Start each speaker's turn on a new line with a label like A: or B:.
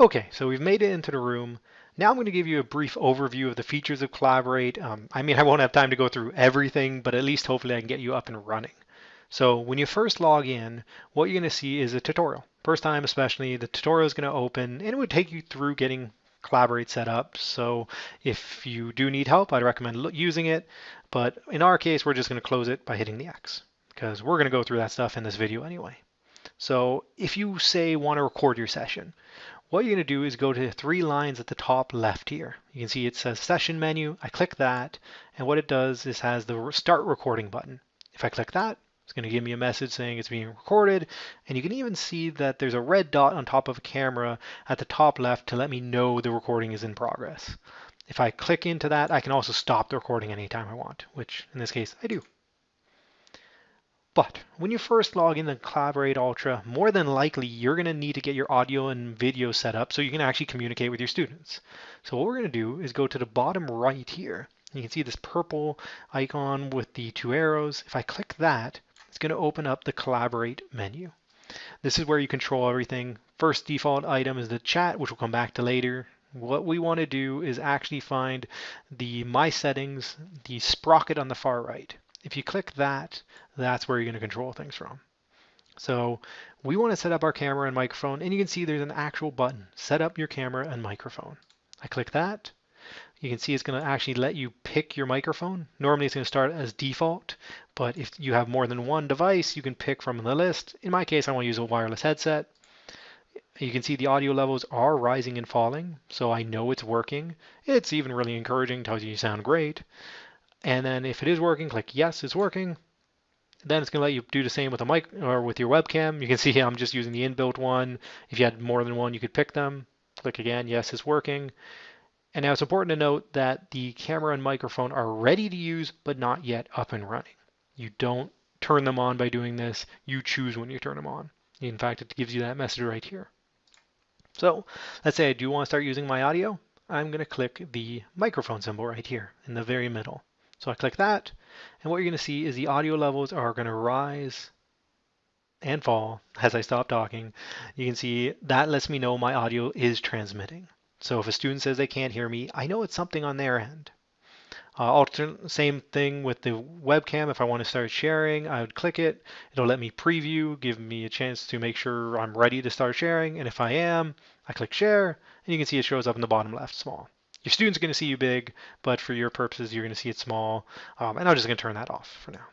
A: Okay, so we've made it into the room. Now I'm going to give you a brief overview of the features of Collaborate. Um, I mean, I won't have time to go through everything, but at least hopefully I can get you up and running. So when you first log in, what you're going to see is a tutorial. First time especially, the tutorial is going to open and it would take you through getting Collaborate set up. So if you do need help, I'd recommend using it. But in our case, we're just going to close it by hitting the X because we're going to go through that stuff in this video anyway. So if you say want to record your session, what you're going to do is go to three lines at the top left here. You can see it says session menu. I click that and what it does is has the start recording button. If I click that, it's going to give me a message saying it's being recorded. And you can even see that there's a red dot on top of a camera at the top left to let me know the recording is in progress. If I click into that, I can also stop the recording anytime I want, which in this case I do. But when you first log in to Collaborate Ultra, more than likely you're going to need to get your audio and video set up so you can actually communicate with your students. So what we're going to do is go to the bottom right here. You can see this purple icon with the two arrows. If I click that, it's going to open up the Collaborate menu. This is where you control everything. First default item is the chat, which we'll come back to later. What we want to do is actually find the My Settings, the sprocket on the far right. If you click that, that's where you're going to control things from. So we want to set up our camera and microphone, and you can see there's an actual button, set up your camera and microphone. I click that. You can see it's going to actually let you pick your microphone. Normally it's going to start as default, but if you have more than one device, you can pick from the list. In my case, I want to use a wireless headset. You can see the audio levels are rising and falling, so I know it's working. It's even really encouraging, tells you you sound great. And then if it is working, click yes, it's working. Then it's going to let you do the same with a mic or with your webcam. You can see I'm just using the inbuilt one. If you had more than one, you could pick them. Click again, yes, it's working. And now it's important to note that the camera and microphone are ready to use, but not yet up and running. You don't turn them on by doing this. You choose when you turn them on. In fact, it gives you that message right here. So let's say I do want to start using my audio. I'm going to click the microphone symbol right here in the very middle. So I click that, and what you're going to see is the audio levels are going to rise and fall as I stop talking. You can see that lets me know my audio is transmitting. So if a student says they can't hear me, I know it's something on their end. Uh, same thing with the webcam. If I want to start sharing, I would click it. It'll let me preview, give me a chance to make sure I'm ready to start sharing. And if I am, I click share, and you can see it shows up in the bottom left small. Your student's are going to see you big, but for your purposes, you're going to see it small. Um, and I'm just going to turn that off for now.